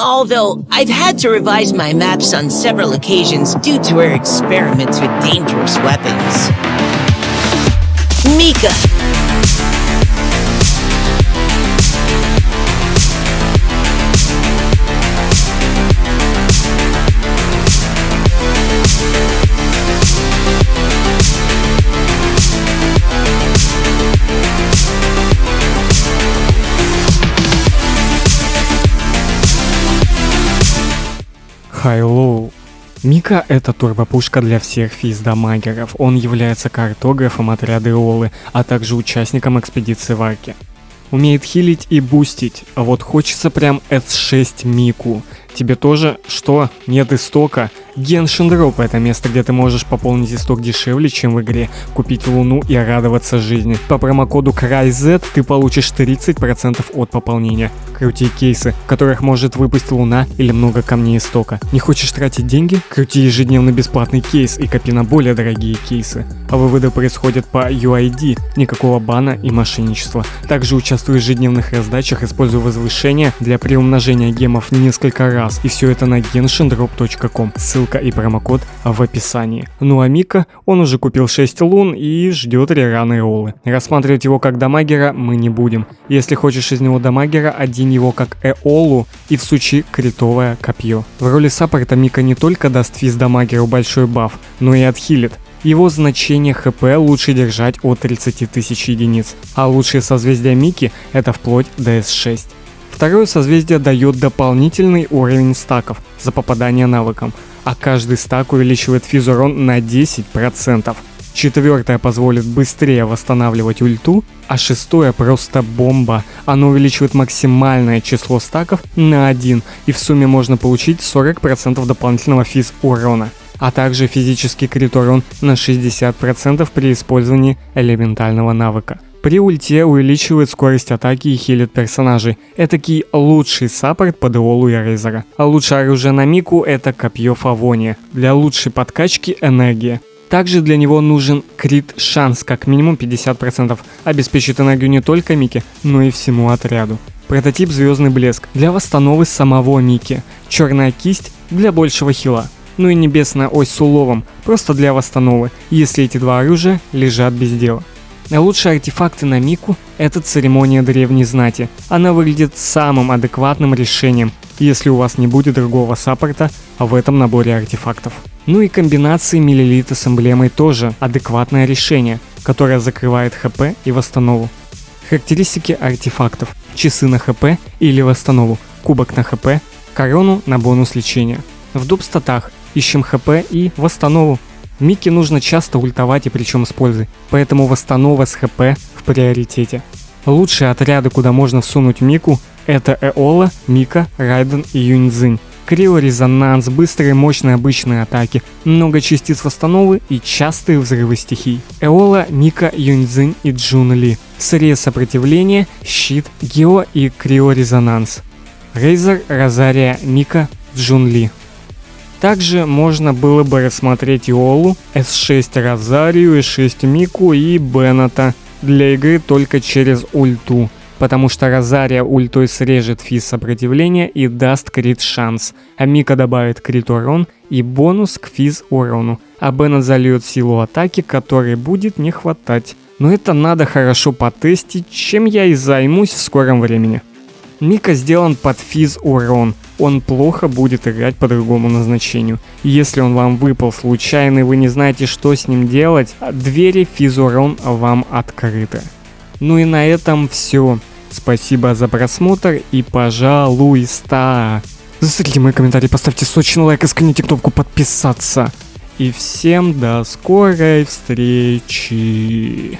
Although I've had to revise my maps on several occasions due to her experiments with dangerous weapons. Mika. Хайлоу. Мика — это турбопушка для всех физдамагеров. Он является картографом отряда Иолы, а также участником экспедиции Варки. Умеет хилить и бустить, а вот хочется прям S6 Мику. Тебе тоже? Что? Нет истока? Genshin это место, где ты можешь пополнить исток дешевле, чем в игре, купить луну и радоваться жизни. По промокоду CRYZ ты получишь 30% от пополнения. Крути кейсы, в которых может выпасть луна или много камней истока. Не хочешь тратить деньги? Крути ежедневно бесплатный кейс и копи на более дорогие кейсы. А выводы происходят по UID, никакого бана и мошенничества. Также участвуй в ежедневных раздачах, используя возвышение для приумножения гемов несколько раз. И все это на genshindrop.com. Ссылка и промокод в описании. Ну а Мика, он уже купил 6 лун и ждет рераны роллы. Рассматривать его как дамагера мы не будем. Если хочешь из него дамагера, один его как Эолу и всучи критовое копье. В роли саппорта Мика не только даст физ дамагеру большой баф, но и отхилит. Его значение хп лучше держать от 30 тысяч единиц, а лучшие созвездия Мики это вплоть до S6. Второе созвездие дает дополнительный уровень стаков за попадание навыком, а каждый стак увеличивает физ урон на 10%. Четвертое позволит быстрее восстанавливать ульту, а шестое просто бомба. Оно увеличивает максимальное число стаков на 1, и в сумме можно получить 40% дополнительного физ урона а также физический крит урон на 60% при использовании элементального навыка. При ульте увеличивает скорость атаки и хилит персонажей. Этакий лучший саппорт под Иолу и. А лучшее оружие на Мику это копье Фавония. Для лучшей подкачки энергия. Также для него нужен крит шанс, как минимум 50%. Обеспечит энергию не только Мике, но и всему отряду. Прототип Звездный Блеск для восстановы самого Мики. Черная кисть для большего хила. Ну и Небесная Ось с уловом, просто для восстановы, если эти два оружия лежат без дела. Лучшие артефакты на Мику – это церемония древней знати. Она выглядит самым адекватным решением, если у вас не будет другого саппорта в этом наборе артефактов. Ну и комбинации миллилита с эмблемой тоже адекватное решение, которое закрывает ХП и восстанову. Характеристики артефактов. Часы на ХП или восстанову, кубок на ХП, корону на бонус лечения. В доп статах ищем ХП и восстанову. Микки нужно часто ультовать и причем с пользой, поэтому восстанова с ХП в приоритете. Лучшие отряды, куда можно всунуть Мику, это Эола, Мика, Райден и Юньцзинь. Крио-резонанс, быстрые мощные обычные атаки, много частиц восстановы и частые взрывы стихий. Эола, Мика, Юньцзинь и Джун Ли. Срез сопротивления, щит, Гео и Крио-резонанс. Рейзер, Розария, Мика, Джун Ли. Также можно было бы рассмотреть Иолу, S6 Розарию, S6 Мику и Беннета для игры только через ульту, потому что Розария ультой срежет физ сопротивления и даст крит шанс, а Мика добавит крит урон и бонус к физ урону, а Беннет зальет силу атаки, которой будет не хватать. Но это надо хорошо потестить, чем я и займусь в скором времени. Мика сделан под физ урон, он плохо будет играть по другому назначению. Если он вам выпал случайно и вы не знаете, что с ним делать, двери физурон вам открыты. Ну и на этом все. Спасибо за просмотр и пожалуйста. Засыпьте мои комментарии, поставьте сочный лайк и сканите кнопку подписаться. И всем до скорой встречи.